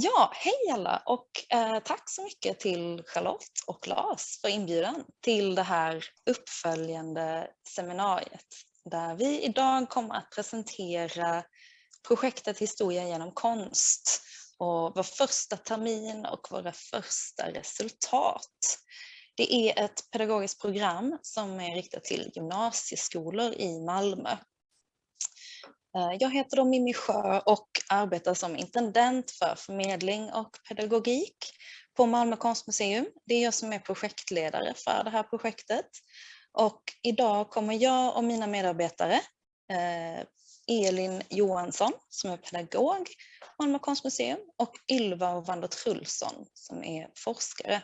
Ja, hej alla och eh, tack så mycket till Charlotte och Lars för inbjudan till det här uppföljande seminariet där vi idag kommer att presentera projektet Historia genom konst och vår första termin och våra första resultat. Det är ett pedagogiskt program som är riktat till gymnasieskolor i Malmö Eh, jag heter då Mimmi Sjö och arbetar som intendent för förmedling och pedagogik på Malmö konstmuseum. Det är jag som är projektledare för det här projektet. Och idag kommer jag och mina medarbetare, eh, Elin Johansson som är pedagog på Malmö konstmuseum och Ylva Wander Trulsson som är forskare,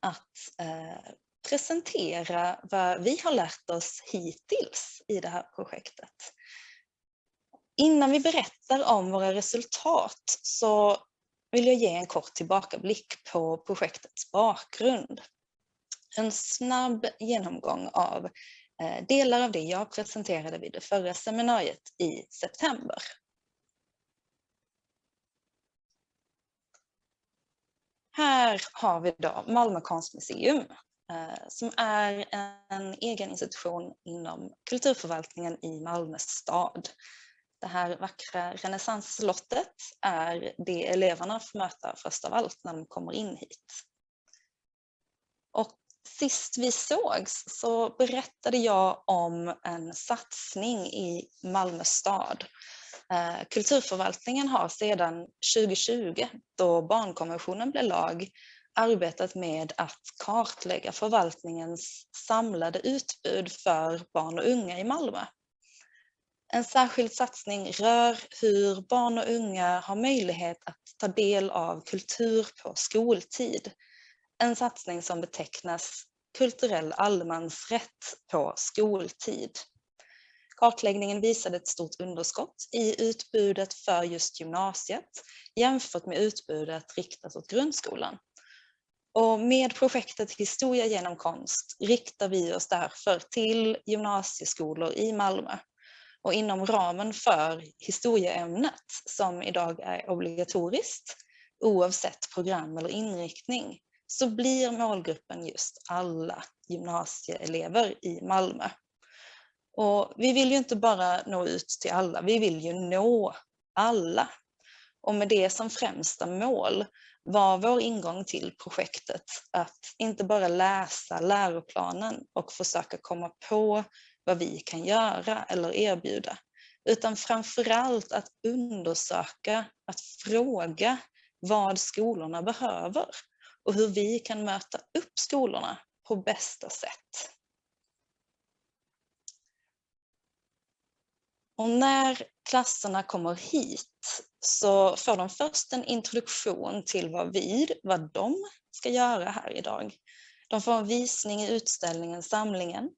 att eh, presentera vad vi har lärt oss hittills i det här projektet. Innan vi berättar om våra resultat så vill jag ge en kort tillbakablick på projektets bakgrund. En snabb genomgång av eh, delar av det jag presenterade vid det förra seminariet i september. Här har vi då Malmö konstmuseum eh, som är en egen institution inom kulturförvaltningen i Malmö stad det här vackra renässansslottet är det eleverna får möta först av allt när de kommer in hit. Och sist vi sågs så berättade jag om en satsning i Malmö stad. Eh, kulturförvaltningen har sedan 2020, då barnkonventionen blev lag, arbetat med att kartlägga förvaltningens samlade utbud för barn och unga i Malmö. En särskild satsning rör hur barn och unga har möjlighet att ta del av kultur på skoltid. En satsning som betecknas kulturell allemansrätt på skoltid. Kartläggningen visade ett stort underskott i utbudet för just gymnasiet jämfört med utbudet riktat åt grundskolan. Och med projektet Historia genom konst riktar vi oss därför till gymnasieskolor i Malmö och inom ramen för historieämnet som idag är obligatoriskt oavsett program eller inriktning så blir målgruppen just alla gymnasieelever i Malmö. Och vi vill ju inte bara nå ut till alla, vi vill ju nå alla. Och med det som främsta mål var vår ingång till projektet att inte bara läsa läroplanen och försöka komma på vad vi kan göra eller erbjuda, utan framförallt att undersöka, att fråga vad skolorna behöver och hur vi kan möta upp skolorna på bästa sätt. Och när klasserna kommer hit så får de först en introduktion till vad vi, vad de ska göra här idag. De får en visning i utställningen Samlingen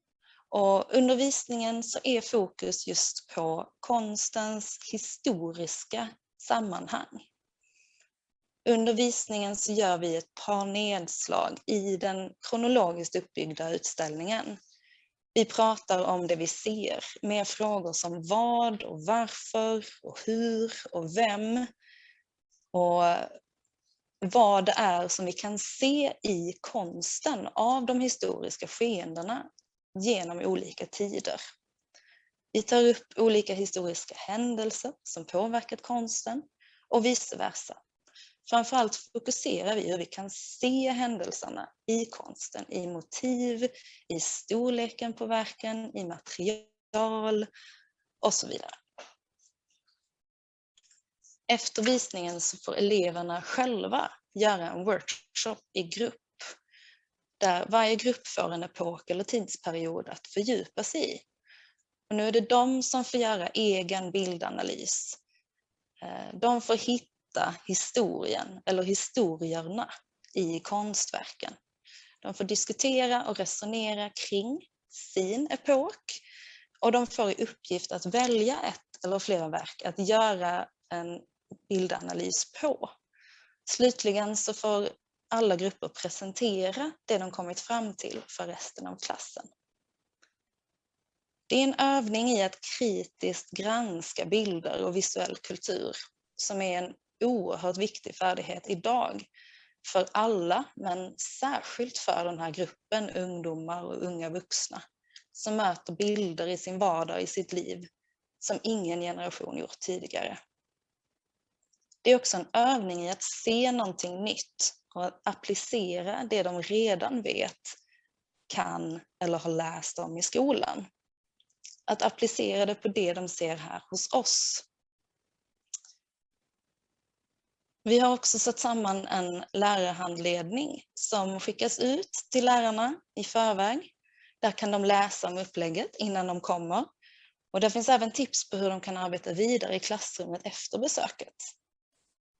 och undervisningen så är fokus just på konstens historiska sammanhang. Undervisningen så gör vi ett par nedslag i den kronologiskt uppbyggda utställningen. Vi pratar om det vi ser med frågor som vad och varför och hur och vem. Och vad det är som vi kan se i konsten av de historiska skeendena genom olika tider. Vi tar upp olika historiska händelser som påverkat konsten och vice versa. Framförallt fokuserar vi hur vi kan se händelserna i konsten, i motiv, i storleken på verken, i material och så vidare. Efter visningen så får eleverna själva göra en workshop i grupp där varje grupp får en epok eller tidsperiod att fördjupa sig i. Och nu är det de som får göra egen bildanalys. Eh, de får hitta historien eller historierna i konstverken. De får diskutera och resonera kring sin epok och de får i uppgift att välja ett eller flera verk att göra en bildanalys på. Slutligen så får alla grupper presentera det de kommit fram till för resten av klassen. Det är en övning i att kritiskt granska bilder och visuell kultur som är en oerhört viktig färdighet idag för alla, men särskilt för den här gruppen ungdomar och unga vuxna som möter bilder i sin vardag, i sitt liv, som ingen generation gjort tidigare. Det är också en övning i att se någonting nytt och att applicera det de redan vet, kan eller har läst om i skolan. Att applicera det på det de ser här hos oss. Vi har också satt samman en lärarhandledning som skickas ut till lärarna i förväg. Där kan de läsa om upplägget innan de kommer. Och där finns även tips på hur de kan arbeta vidare i klassrummet efter besöket.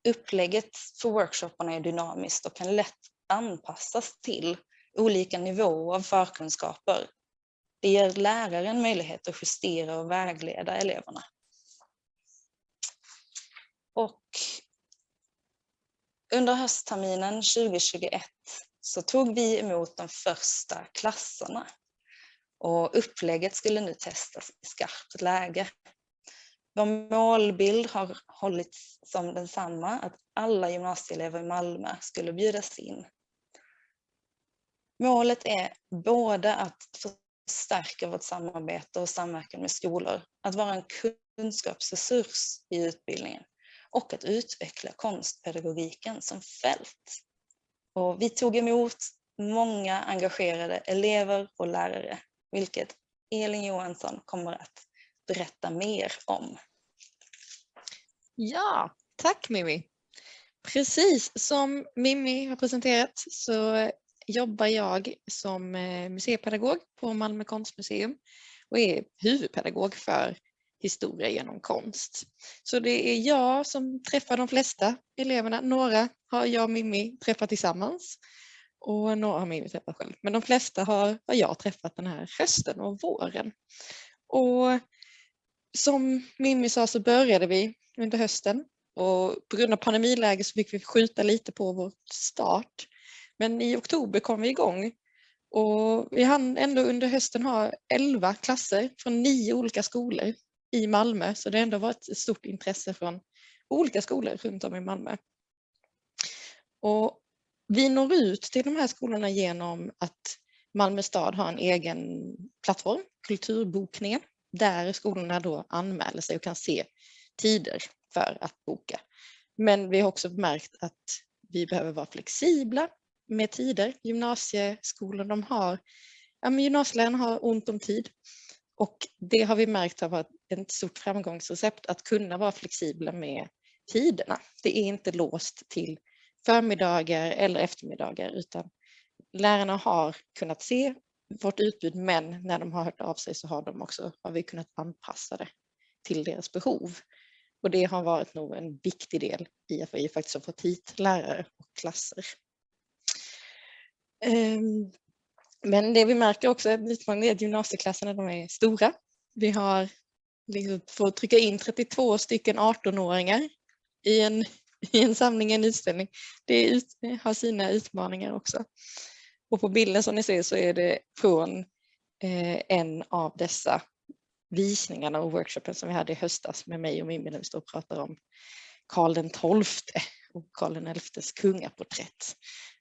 Upplägget för workshopparna är dynamiskt och kan lätt anpassas till olika nivåer av förkunskaper. Det ger läraren möjlighet att justera och vägleda eleverna. Och under höstterminen 2021 så tog vi emot de första klasserna och upplägget skulle nu testas i skarpt läge. Vår målbild har hållits som densamma, att alla gymnasieelever i Malmö skulle bjudas in. Målet är både att förstärka vårt samarbete och samverkan med skolor, att vara en kunskapsresurs i utbildningen och att utveckla konstpedagogiken som fält. Och vi tog emot många engagerade elever och lärare, vilket Elin Johansson kommer att berätta mer om. Ja, tack Mimmi. Precis som Mimmi har presenterat så jobbar jag som eh, museipedagog på Malmö konstmuseum och är huvudpedagog för historia genom konst. Så det är jag som träffar de flesta eleverna. Några har jag och Mimmi träffat tillsammans och några har Mimmi träffat själv. Men de flesta har, har jag träffat den här hösten och våren. Och som Mimmi sa så började vi under hösten och på grund av pandemiläget så fick vi skjuta lite på vår start. Men i oktober kom vi igång och vi hann ändå under hösten ha 11 klasser från nio olika skolor i Malmö så det har ändå varit ett stort intresse från olika skolor runt om i Malmö. Och vi når ut till de här skolorna genom att Malmö stad har en egen plattform, Kulturbokningen, där skolorna då anmäler sig och kan se tider för att boka. Men vi har också märkt att vi behöver vara flexibla med tider. Gymnasieskolor de har, ja, men gymnasielärarna har ont om tid och det har vi märkt har varit ett stort framgångsrecept att kunna vara flexibla med tiderna. Det är inte låst till förmiddagar eller eftermiddagar utan lärarna har kunnat se vårt utbud men när de har hört av sig så har, de också, har vi kunnat anpassa det till deras behov. Och det har varit nog en viktig del i att vi faktiskt har fått hit lärare och klasser. Ehm, men det vi märker också är att gymnasieklasserna de är stora. Vi har liksom fått trycka in 32 stycken 18-åringar i en, i en samling, en utställning. Det ut, har sina utmaningar också. Och på bilden som ni ser så är det från eh, en av dessa visningarna och workshopen som vi hade i höstas med mig och Mimmi när vi står och pratar om Karl den XII och Karl den XIs kungaporträtt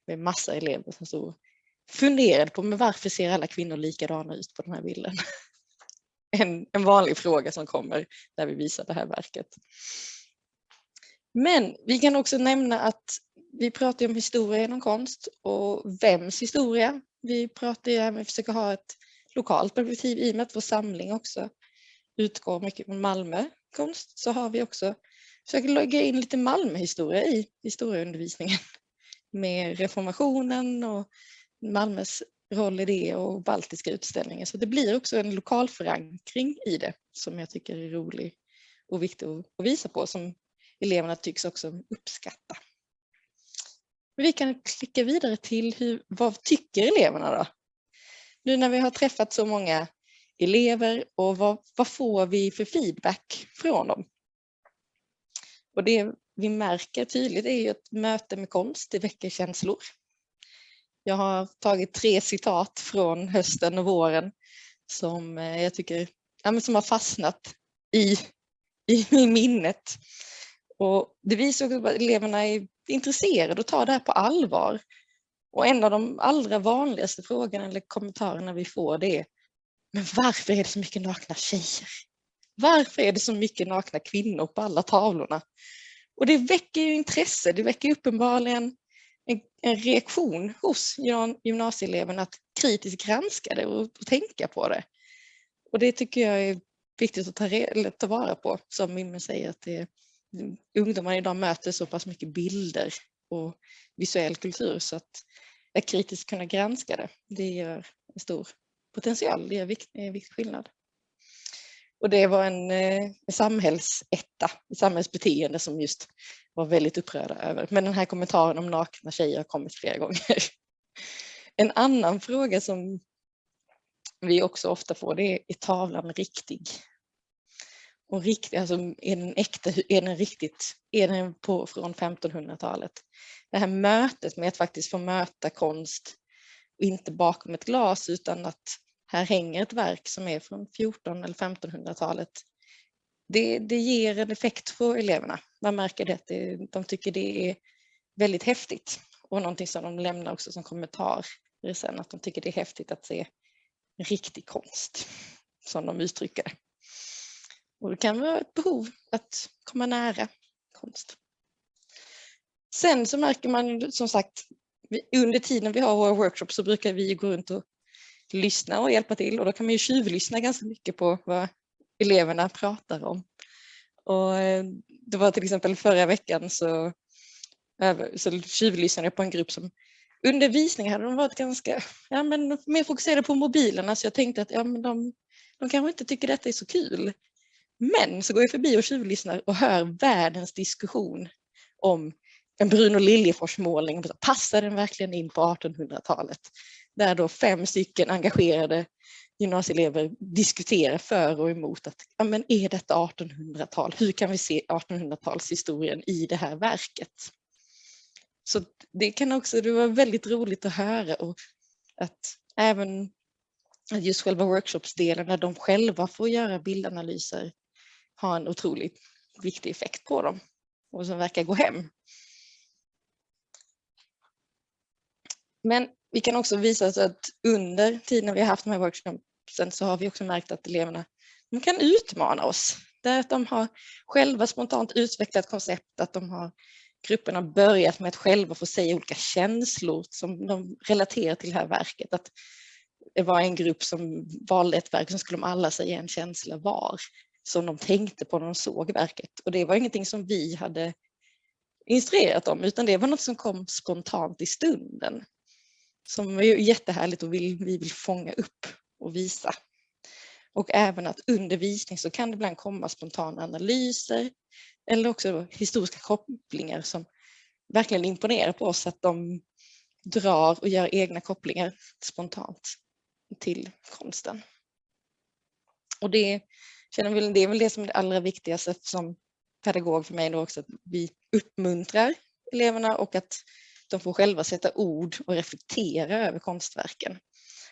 med massa elever som stod funderade på men varför ser alla kvinnor likadana ut på den här bilden? En, en vanlig fråga som kommer när vi visar det här verket. Men vi kan också nämna att vi pratar om historia genom konst och vems historia. Vi pratar ju att ha ett lokalt perspektiv i och med att vår samling också utgår mycket från Malmö konst så har vi också försökt lägga in lite Malmöhistoria i historieundervisningen med reformationen och Malmös roll i det och baltiska utställningen. Så det blir också en lokal förankring i det som jag tycker är rolig och viktig att visa på som eleverna tycks också uppskatta. Vi kan klicka vidare till hur, vad tycker eleverna då? Nu när vi har träffat så många elever och vad, vad får vi för feedback från dem? Och det vi märker tydligt är ju att möte med konst, det väcker känslor. Jag har tagit tre citat från hösten och våren som eh, jag tycker ja, som har fastnat i, i minnet. Och det visar också att eleverna är intresserade och tar det här på allvar. Och en av de allra vanligaste frågorna eller kommentarerna vi får det är Men varför är det så mycket nakna tjejer? Varför är det så mycket nakna kvinnor på alla tavlorna? Och det väcker ju intresse, det väcker uppenbarligen en, en reaktion hos gymnasieeleverna att kritiskt granska det och, och, tänka på det. Och det tycker jag är viktigt att ta, ta vara på, som Mimmi säger, att det, ungdomar idag möter så pass mycket bilder och visuell kultur så att, att kritiskt kunna granska det, det gör en stor potential, det gör en viktig skillnad. Och det var en, eh, en samhällsetta, samhällsbeteende som just var väldigt upprörda över. Men den här kommentaren om nakna tjejer har kommit flera gånger. En annan fråga som vi också ofta får det är, är tavlan riktig? Och riktig, alltså är den äkta, är den riktigt, är den på, från 1500-talet? Det här mötet med att faktiskt få möta konst, inte bakom ett glas utan att här hänger ett verk som är från 14 eller 1500-talet. Det, det ger en effekt på eleverna. Man märker det, det, de tycker det är väldigt häftigt och någonting som de lämnar också som kommentar sen, att de tycker det är häftigt att se riktig konst, som de uttrycker det. Och det kan vara ett behov att komma nära konst. Sen så märker man som sagt, under tiden vi har våra workshops så brukar vi gå runt och lyssna och hjälpa till och då kan man ju tjuvlyssna ganska mycket på vad eleverna pratar om. Och eh, det var till exempel förra veckan så, eh, så tjuvlyssnade jag på en grupp som under visningen hade de varit ganska ja, men mer fokuserade på mobilerna så jag tänkte att ja, men de, de kanske inte tycker detta är så kul. Men så går jag förbi och tjuvlyssnar och hör världens diskussion om en Bruno Liljefors målning. Passar den verkligen in på 1800-talet? Där då fem stycken engagerade gymnasieelever diskuterar för och emot att ja, men är detta 1800-tal? Hur kan vi se 1800-talshistorien i det här verket? Så det kan också, det var väldigt roligt att höra och att även just själva workshopsdelen när de själva får göra bildanalyser ha en otroligt viktig effekt på dem och som verkar gå hem. Men vi kan också visa att under tiden vi har haft de här workshopsen så har vi också märkt att eleverna de kan utmana oss. Det är att de har själva spontant utvecklat koncept, att de har grupperna börjat med att själva få säga olika känslor som de relaterar till det här verket. Att det var en grupp som valde ett verk som skulle de alla säga en känsla var som de tänkte på när de såg verket. Och det var ingenting som vi hade instruerat dem utan det var något som kom spontant i stunden. Som är jättehärligt och vill, vi vill fånga upp och visa. Och även att under visning så kan det ibland komma spontana analyser eller också historiska kopplingar som verkligen imponerar på oss att de drar och gör egna kopplingar spontant till konsten. Och det, känner väl, det är väl det som är det allra viktigaste som pedagog för mig då också, att vi uppmuntrar eleverna och att de får själva sätta ord och reflektera över konstverken.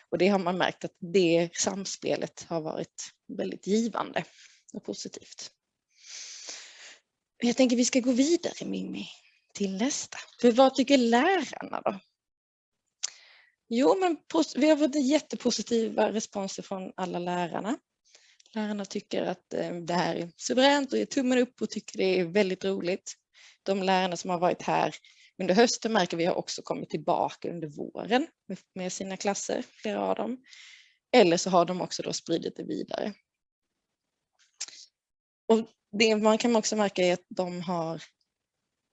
Och det har man märkt att det samspelet har varit väldigt givande och positivt. Jag tänker vi ska gå vidare Mimmi till nästa. För vad tycker lärarna då? Jo, men vi har fått jättepositiva responser från alla lärarna. Lärarna tycker att eh, det här är suveränt och ger tummen upp och tycker det är väldigt roligt. De lärarna som har varit här under hösten märker vi har också kommit tillbaka under våren med sina klasser, flera av dem. Eller så har de också då spridit det vidare. Och det man kan också märka är att de har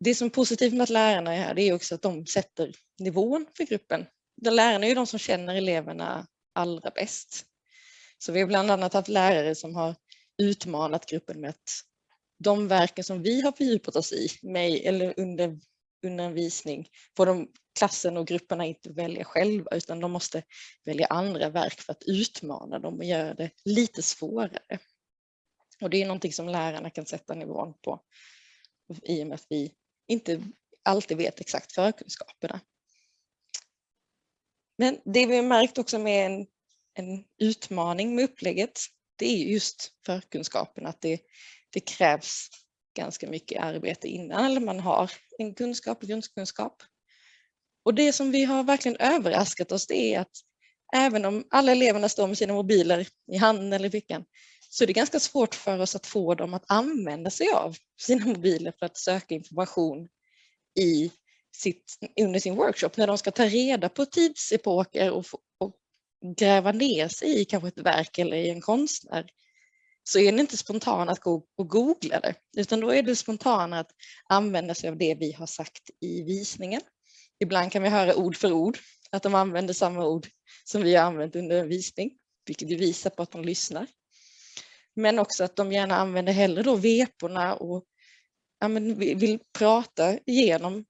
det som är positivt med att lärarna är här det är också att de sätter nivån för gruppen. De lärarna är ju de som känner eleverna allra bäst. Så vi har bland annat haft lärare som har utmanat gruppen med att de verken som vi har fördjupat oss i med, eller under, undervisning, får de klassen och grupperna inte välja själva utan de måste välja andra verk för att utmana dem och göra det lite svårare. Och det är någonting som lärarna kan sätta nivån på i och med att vi inte alltid vet exakt förkunskaperna. Men det vi har märkt också med en, en utmaning med upplägget, det är just förkunskapen, att det, det krävs ganska mycket arbete innan, eller man har en kunskap, grundkunskap. Och det som vi har verkligen överraskat oss det är att även om alla eleverna står med sina mobiler i handen eller i fickan så är det ganska svårt för oss att få dem att använda sig av sina mobiler för att söka information i sitt, under sin workshop när de ska ta reda på tidsepoker och, och gräva ner sig i kanske ett verk eller i en konstnär så är det inte spontant att gå och googla det utan då är det spontant att använda sig av det vi har sagt i visningen. Ibland kan vi höra ord för ord att de använder samma ord som vi har använt under en visning, vilket visar på att de lyssnar. Men också att de gärna använder hellre då veporna och ja, men vill prata igenom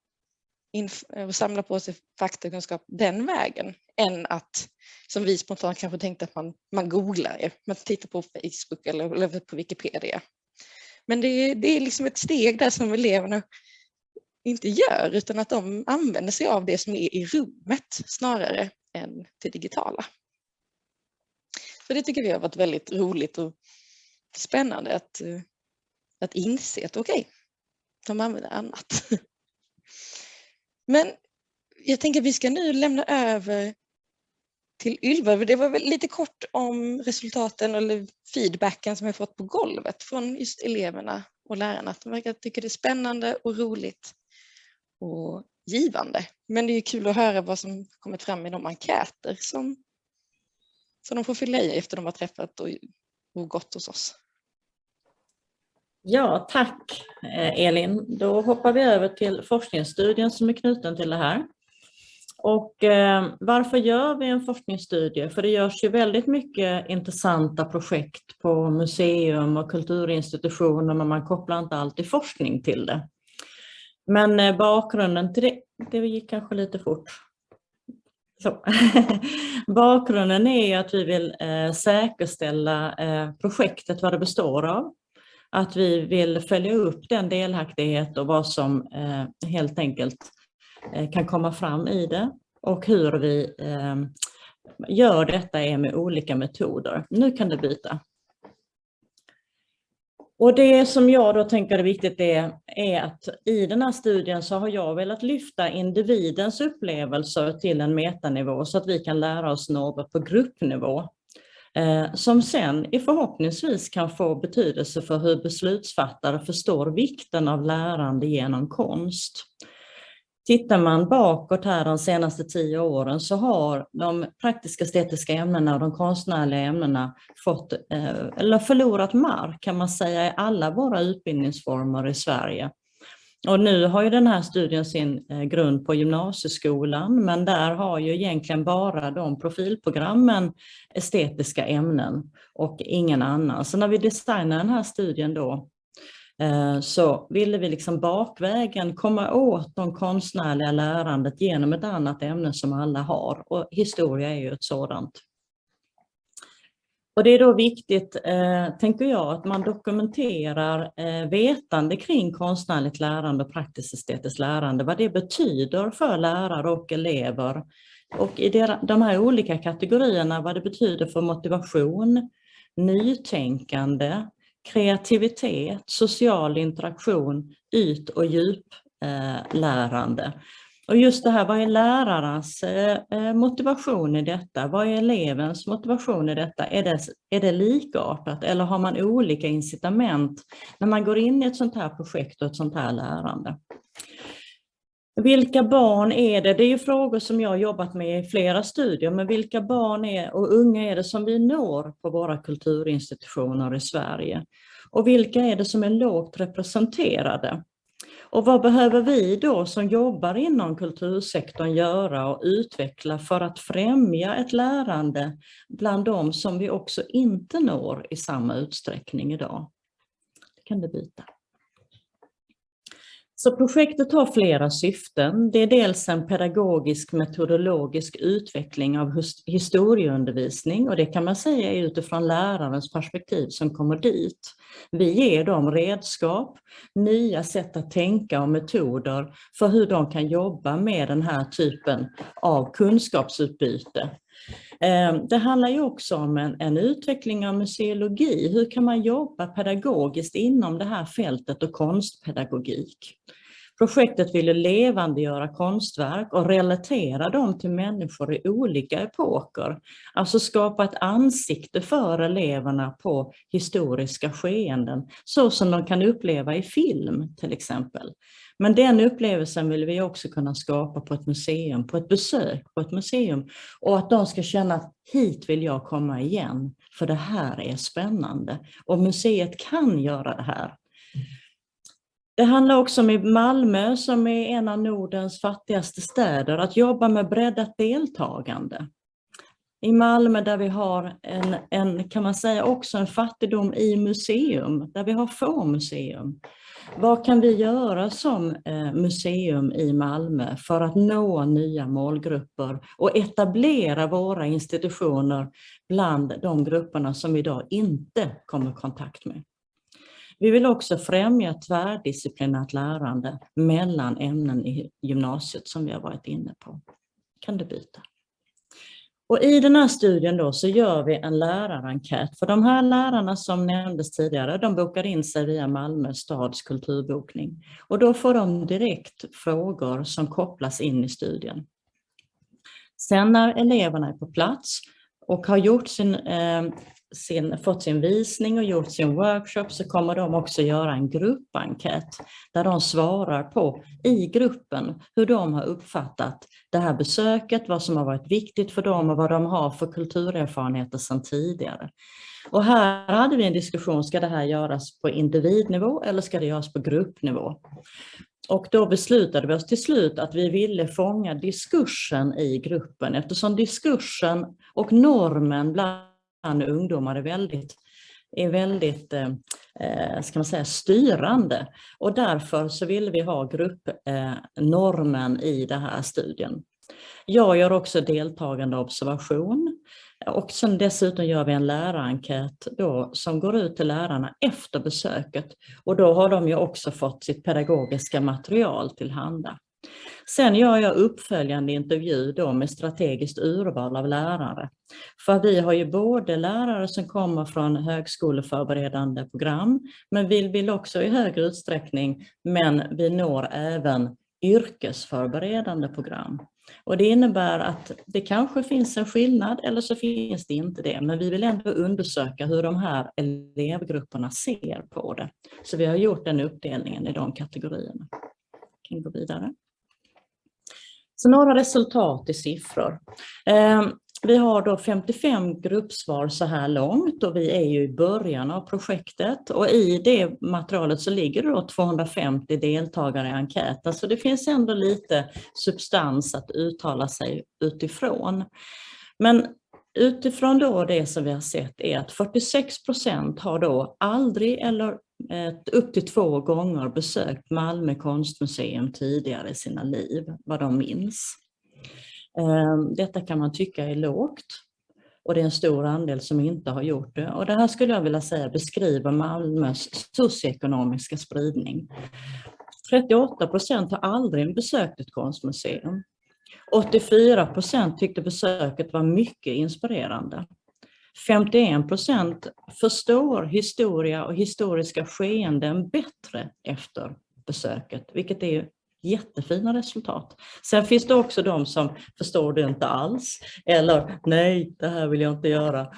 och samla på sig faktakunskap den vägen än att som vi spontant kanske tänkte att man, man googlar, man tittar på Facebook eller, eller på Wikipedia. Men det, det är liksom ett steg där som eleverna inte gör utan att de använder sig av det som är i rummet snarare än det digitala. Så det tycker vi har varit väldigt roligt och spännande att, eh, att inse att okej, okay, de använder annat. Men jag tänker att vi ska nu lämna över till Ylva. Det var väl lite kort om resultaten eller feedbacken som jag fått på golvet från just eleverna och lärarna. de verkar tycka det är spännande och roligt och givande. Men det är kul att höra vad som kommit fram i de enkäter som, som de får fylla i efter de har träffat och, och gått hos oss. Ja, tack eh, Elin. Då hoppar vi över till forskningsstudien som är knuten till det här. Och eh, varför gör vi en forskningsstudie? För det görs ju väldigt mycket intressanta projekt på museum och kulturinstitutioner men man kopplar inte alltid forskning till det. Men eh, bakgrunden till det, det gick kanske lite fort. Så. Bakgrunden är att vi vill eh, säkerställa eh, projektet, vad det består av. Att vi vill följa upp den delaktighet och vad som eh, helt enkelt eh, Eh, kan komma fram i det och hur vi eh, gör detta är med olika metoder. Nu kan du byta. Och det som jag då tänker är viktigt är, är att i den här studien så har jag velat lyfta individens upplevelser till en metanivå så att vi kan lära oss något på gruppnivå. Eh, som sen förhoppningsvis kan få betydelse för hur beslutsfattare förstår vikten av lärande genom konst. Tittar man bakåt här de senaste tio åren så har de praktiska estetiska ämnena och de konstnärliga ämnena fått, eh, eller förlorat mark kan man säga i alla våra utbildningsformer i Sverige. Och nu har ju den här studien sin eh, grund på gymnasieskolan men där har ju egentligen bara de profilprogrammen estetiska ämnen och ingen annan. Så när vi designar den här studien då Eh, så ville vi liksom bakvägen komma åt de konstnärliga lärandet genom ett annat ämne som alla har och historia är ju ett sådant. Och det är då viktigt, eh, tänker jag, att man dokumenterar eh, vetande kring konstnärligt lärande och praktiskt estetiskt lärande, vad det betyder för lärare och elever. Och i de här olika kategorierna, vad det betyder för motivation, nytänkande, kreativitet, social interaktion, yt och djuplärande. Och just det här, vad är lärarnas eh, motivation i detta? Vad är elevens motivation i detta? Är det, är det likartat eller har man olika incitament när man går in i ett sånt här projekt och ett sånt här lärande? Vilka barn är det? Det är ju frågor som jag jobbat med i flera studier, men vilka barn är, och unga är det som vi når på våra kulturinstitutioner i Sverige? Och vilka är det som är lågt representerade? Och vad behöver vi då som jobbar inom kultursektorn göra och utveckla för att främja ett lärande bland de som vi också inte når i samma utsträckning idag? Det kan du byta. Så projektet har flera syften. Det är dels en pedagogisk metodologisk utveckling av historieundervisning och det kan man säga är utifrån lärarens perspektiv som kommer dit. Vi ger dem redskap, nya sätt att tänka och metoder för hur de kan jobba med den här typen av kunskapsutbyte. Ehm, det handlar ju också om en, en utveckling av museologi. Hur kan man jobba pedagogiskt inom det här fältet och konstpedagogik? Projektet ville levandegöra konstverk och relatera dem till människor i olika epoker. Alltså skapa ett ansikte för eleverna på historiska skeenden, så som de kan uppleva i film till exempel. Men den upplevelsen vill vi också kunna skapa på ett museum, på ett besök på ett museum. Och att de ska känna att hit vill jag komma igen, för det här är spännande. Och museet kan göra det här. Det handlar också om Malmö, som är en av Nordens fattigaste städer, att jobba med breddat deltagande. I Malmö där vi har en, en, kan man säga, också en fattigdom i museum, där vi har få museum. Vad kan vi göra som eh, museum i Malmö för att nå nya målgrupper och etablera våra institutioner bland de grupperna som vi idag inte kommer i kontakt med? Vi vill också främja tvärdisciplinärt lärande mellan ämnen i gymnasiet som vi har varit inne på. Kan du byta? Och I den här studien då så gör vi en lärarenkät. För de här lärarna som nämndes tidigare, de bokar in sig via Malmö stads kulturbokning. Och då får de direkt frågor som kopplas in i studien. Sen när eleverna är på plats och har gjort sin eh, sin, fått sin visning och gjort sin workshop så kommer de också göra en gruppenkät där de svarar på i gruppen hur de har uppfattat det här besöket, vad som har varit viktigt för dem och vad de har för kulturerfarenheter sedan tidigare. Och här hade vi en diskussion, ska det här göras på individnivå eller ska det göras på gruppnivå? Och då beslutade vi oss till slut att vi ville fånga diskursen i gruppen eftersom diskursen och normen bland ungdomar är väldigt, är väldigt eh, eh, ska man säga, styrande. Och därför så vill vi ha gruppnormen eh, i den här studien. Jag gör också deltagande observation och sen dessutom gör vi en lärarenkät då som går ut till lärarna efter besöket och då har de ju också fått sitt pedagogiska material tillhanda. Sen gör jag uppföljande intervju då med strategiskt urval av lärare. För vi har ju både lärare som kommer från högskoleförberedande program, men vi vill också i högre utsträckning, men vi når även yrkesförberedande program. Och det innebär att det kanske finns en skillnad eller så finns det inte det, men vi vill ändå undersöka hur de här elevgrupperna ser på det. Så vi har gjort den uppdelningen i de kategorierna. Kan gå vidare? Så några resultat i siffror. Ehm, vi har då 55 gruppsvar så här långt och vi är ju i början av projektet och i det materialet så ligger det då 250 deltagare i enkäten så det finns ändå lite substans att uttala sig utifrån. Men utifrån då det som vi har sett är att 46 procent har då aldrig eller upp till två gånger besökt Malmö konstmuseum tidigare i sina liv, vad de minns. Ehm, detta kan man tycka är lågt och det är en stor andel som inte har gjort det. Och det här skulle jag vilja säga beskriver Malmös socioekonomiska spridning. 38 procent har aldrig besökt ett konstmuseum. 84 procent tyckte besöket var mycket inspirerande. 51 procent förstår historia och historiska skeenden bättre efter besöket, vilket är jättefina resultat. Sen finns det också de som förstår det inte alls eller nej, det här vill jag inte göra.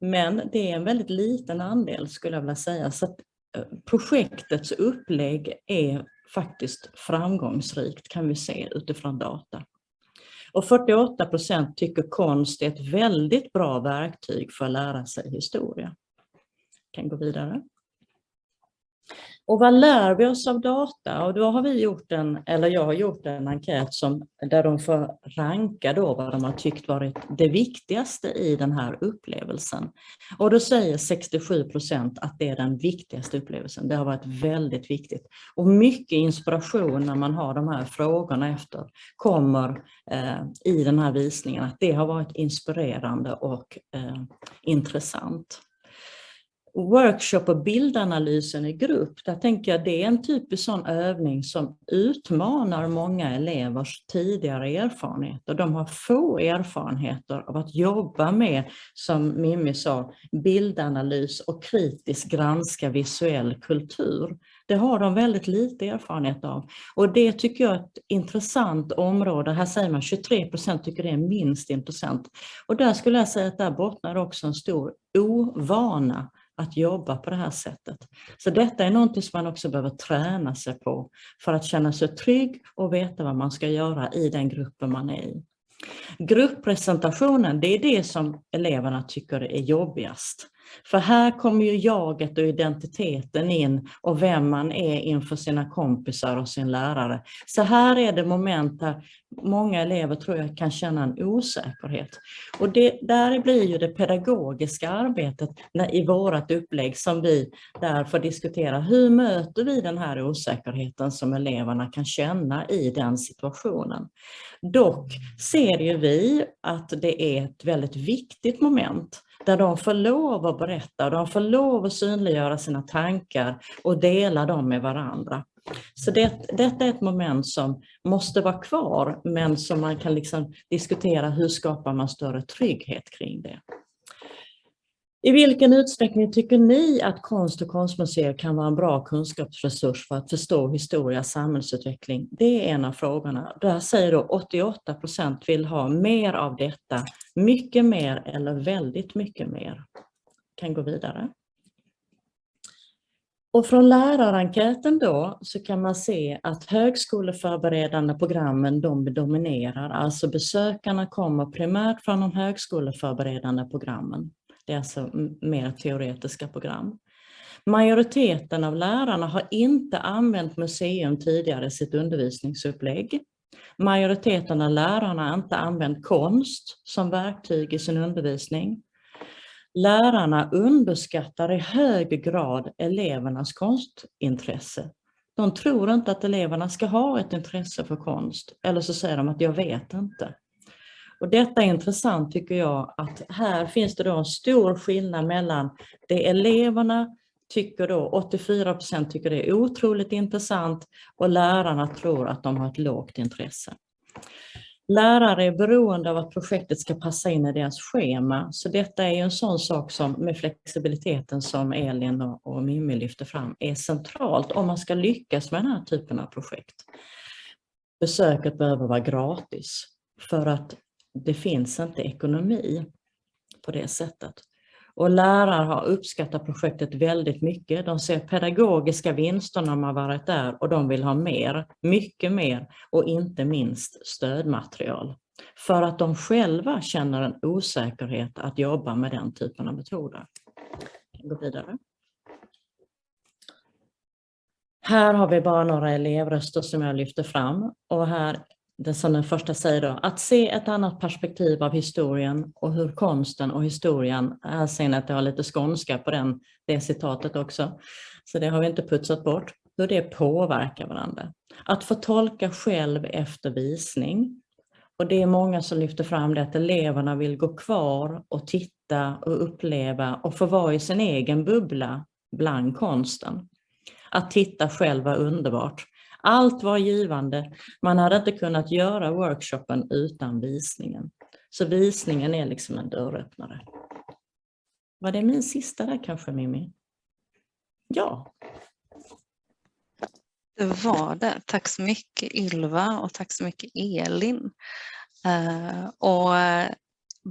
Men det är en väldigt liten andel skulle jag vilja säga. Så eh, projektets upplägg är faktiskt framgångsrikt kan vi se utifrån data. Och 48 procent tycker konst är ett väldigt bra verktyg för att lära sig historia. Jag kan gå vidare. Och vad lär vi oss av data? Och då har vi gjort en, eller jag har gjort en enkät som, där de får ranka då vad de har tyckt varit det viktigaste i den här upplevelsen. Och då säger 67 procent att det är den viktigaste upplevelsen. Det har varit väldigt viktigt. Och mycket inspiration när man har de här frågorna efter kommer eh, i den här visningen. Att det har varit inspirerande och eh, intressant workshop och bildanalysen i grupp, där tänker jag det är en typisk sån övning som utmanar många elevers tidigare erfarenheter. De har få erfarenheter av att jobba med, som Mimmi sa, bildanalys och kritiskt granska visuell kultur. Det har de väldigt lite erfarenhet av. Och det tycker jag är ett intressant område. Här säger man 23 procent tycker det är minst intressant. Och där skulle jag säga att där bottnar också en stor ovana att jobba på det här sättet. Så detta är någonting som man också behöver träna sig på för att känna sig trygg och veta vad man ska göra i den gruppen man är i. Grupppresentationen, det är det som eleverna tycker är jobbigast. För här kommer ju jaget och identiteten in och vem man är inför sina kompisar och sin lärare. Så här är det moment där många elever tror jag kan känna en osäkerhet. Och det, där blir ju det pedagogiska arbetet när, i vårat upplägg som vi där får diskutera. Hur möter vi den här osäkerheten som eleverna kan känna i den situationen? Dock ser ju vi att det är ett väldigt viktigt moment där de får lov att berätta, de får lov att synliggöra sina tankar och dela dem med varandra. Så det, detta är ett moment som måste vara kvar men som man kan liksom diskutera hur skapar man större trygghet kring det. I vilken utsträckning tycker ni att konst och konstmuseer kan vara en bra kunskapsresurs för att förstå historia och samhällsutveckling? Det är en av frågorna. Där säger då 88 procent vill ha mer av detta, mycket mer eller väldigt mycket mer. Kan gå vidare. Och från lärarenkäten då så kan man se att högskoleförberedande programmen de dominerar, alltså besökarna kommer primärt från de högskoleförberedande programmen. Det är alltså mer teoretiska program. Majoriteten av lärarna har inte använt museum tidigare i sitt undervisningsupplägg. Majoriteten av lärarna har inte använt konst som verktyg i sin undervisning. Lärarna underskattar i hög grad elevernas konstintresse. De tror inte att eleverna ska ha ett intresse för konst, eller så säger de att jag vet inte. Och detta är intressant tycker jag, att här finns det då en stor skillnad mellan det eleverna tycker då, 84 procent tycker det är otroligt intressant och lärarna tror att de har ett lågt intresse. Lärare är beroende av att projektet ska passa in i deras schema, så detta är en sån sak som med flexibiliteten som Elin och Mimmi lyfter fram är centralt om man ska lyckas med den här typen av projekt. Besöket behöver vara gratis för att det finns inte ekonomi på det sättet. Och lärare har uppskattat projektet väldigt mycket. De ser pedagogiska vinster när man varit där och de vill ha mer, mycket mer och inte minst stödmaterial. För att de själva känner en osäkerhet att jobba med den typen av metoder. Gå vidare. Här har vi bara några elevröster som jag lyfter fram och här det som den första säger då, att se ett annat perspektiv av historien och hur konsten och historien, här ser ni att jag har lite skånska på den, det citatet också, så det har vi inte putsat bort, hur det påverkar varandra. Att få tolka själv efter visning. Och det är många som lyfter fram det att eleverna vill gå kvar och titta och uppleva och få vara i sin egen bubbla bland konsten. Att titta själv var underbart. Allt var givande. Man hade inte kunnat göra workshopen utan visningen. Så visningen är liksom en dörröppnare. Var det min sista där kanske Mimmi? Ja. Det var det. Tack så mycket Ylva och tack så mycket Elin. Uh, och eh,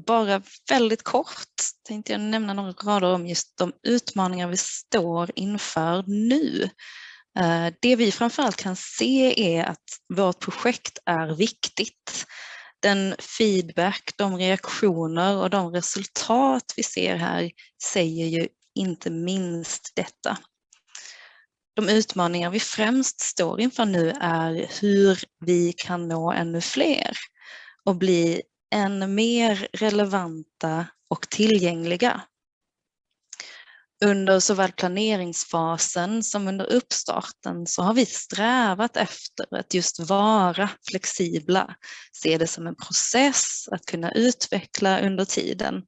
bara väldigt kort tänkte jag nämna några rader om just de utmaningar vi står inför nu. Eh, det vi framförallt kan se är att vårt projekt är viktigt. Den feedback, de reaktioner och de resultat vi ser här säger ju inte minst detta. De utmaningar vi främst står inför nu är hur vi kan nå ännu fler och bli än mer relevanta och tillgängliga under såväl planeringsfasen som under uppstarten så har vi strävat efter att just vara flexibla, se det som en process att kunna utveckla under tiden.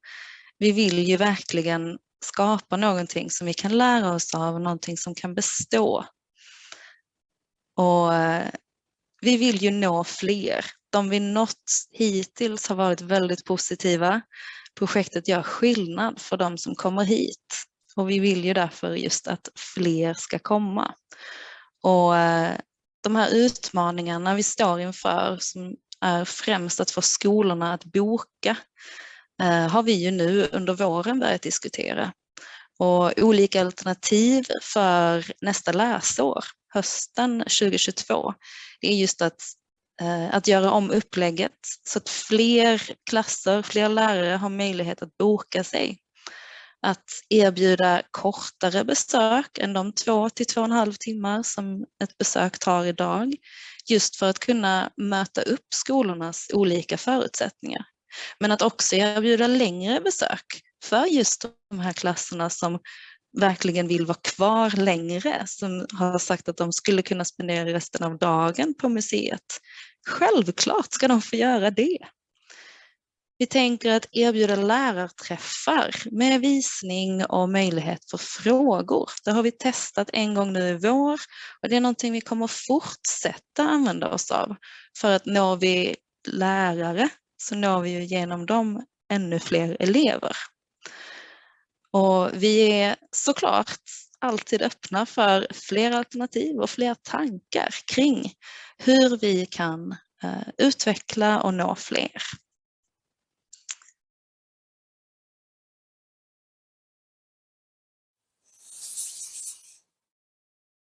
Vi vill ju verkligen skapa någonting som vi kan lära oss av, någonting som kan bestå. Och eh, vi vill ju nå fler. De vi nått hittills har varit väldigt positiva. Projektet gör skillnad för de som kommer hit och vi vill ju därför just att fler ska komma. Och eh, de här utmaningarna vi står inför som är främst att få skolorna att boka eh, har vi ju nu under våren börjat diskutera. Och olika alternativ för nästa läsår, hösten 2022, det är just att, eh, att göra om upplägget så att fler klasser, fler lärare har möjlighet att boka sig. Att erbjuda kortare besök än de två till två och en halv timmar som ett besök tar idag. Just för att kunna möta upp skolornas olika förutsättningar. Men att också erbjuda längre besök för just de här klasserna som verkligen vill vara kvar längre, som har sagt att de skulle kunna spendera resten av dagen på museet. Självklart ska de få göra det. Vi tänker att erbjuda lärarträffar med visning och möjlighet för frågor. Det har vi testat en gång nu i vår och det är någonting vi kommer fortsätta använda oss av. För att når vi lärare så når vi ju genom dem ännu fler elever. Och vi är såklart alltid öppna för fler alternativ och fler tankar kring hur vi kan eh, utveckla och nå fler.